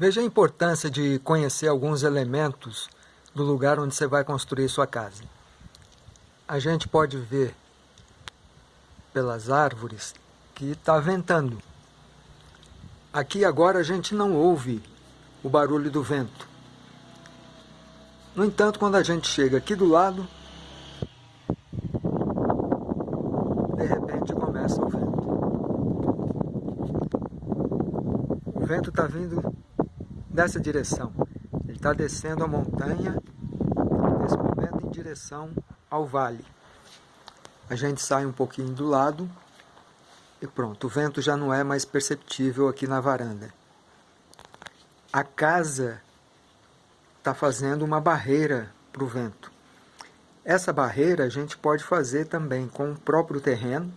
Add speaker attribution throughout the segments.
Speaker 1: Veja a importância de conhecer alguns elementos do lugar onde você vai construir sua casa. A gente pode ver pelas árvores que está ventando. Aqui agora a gente não ouve o barulho do vento. No entanto, quando a gente chega aqui do lado, de repente começa o vento. O vento está vindo dessa direção. Ele está descendo a montanha, nesse momento em direção ao vale. A gente sai um pouquinho do lado e pronto, o vento já não é mais perceptível aqui na varanda. A casa está fazendo uma barreira para o vento. Essa barreira a gente pode fazer também com o próprio terreno,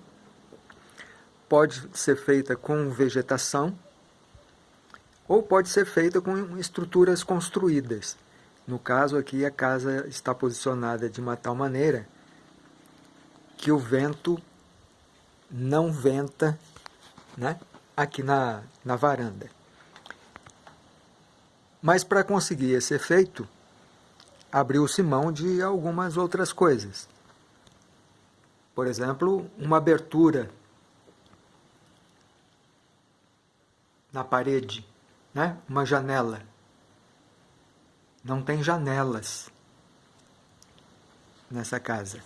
Speaker 1: pode ser feita com vegetação, ou pode ser feita com estruturas construídas. No caso aqui, a casa está posicionada de uma tal maneira que o vento não venta né, aqui na, na varanda. Mas para conseguir esse efeito, abriu-se mão de algumas outras coisas. Por exemplo, uma abertura na parede né? uma janela. Não tem janelas nessa casa.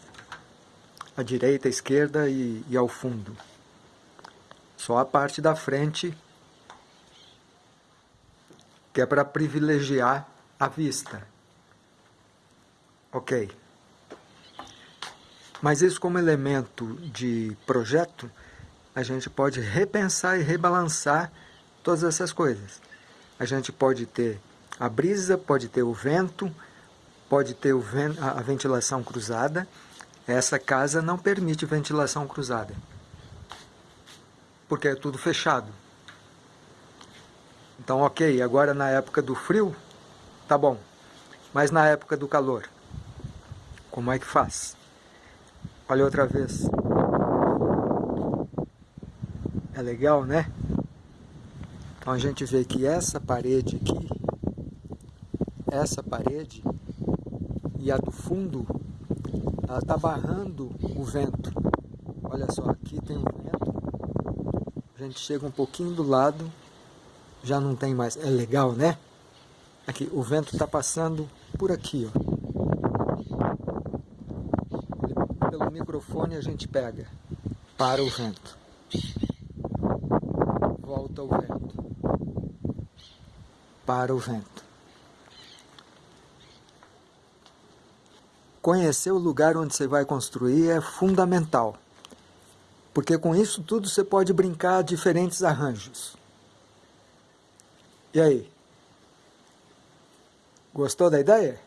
Speaker 1: À direita, à esquerda e, e ao fundo. Só a parte da frente que é para privilegiar a vista. Ok. Mas isso como elemento de projeto, a gente pode repensar e rebalançar todas essas coisas a gente pode ter a brisa, pode ter o vento, pode ter o vento, a ventilação cruzada. Essa casa não permite ventilação cruzada, porque é tudo fechado. Então, ok, agora na época do frio, tá bom. Mas na época do calor, como é que faz? Olha outra vez. É legal, né? Então a gente vê que essa parede aqui, essa parede e a do fundo, ela está barrando o vento. Olha só, aqui tem um vento, a gente chega um pouquinho do lado, já não tem mais, é legal né? Aqui, o vento está passando por aqui, ó. Pelo microfone a gente pega, para o vento. Volta o vento para o vento. Conhecer o lugar onde você vai construir é fundamental, porque com isso tudo você pode brincar diferentes arranjos. E aí? Gostou da ideia?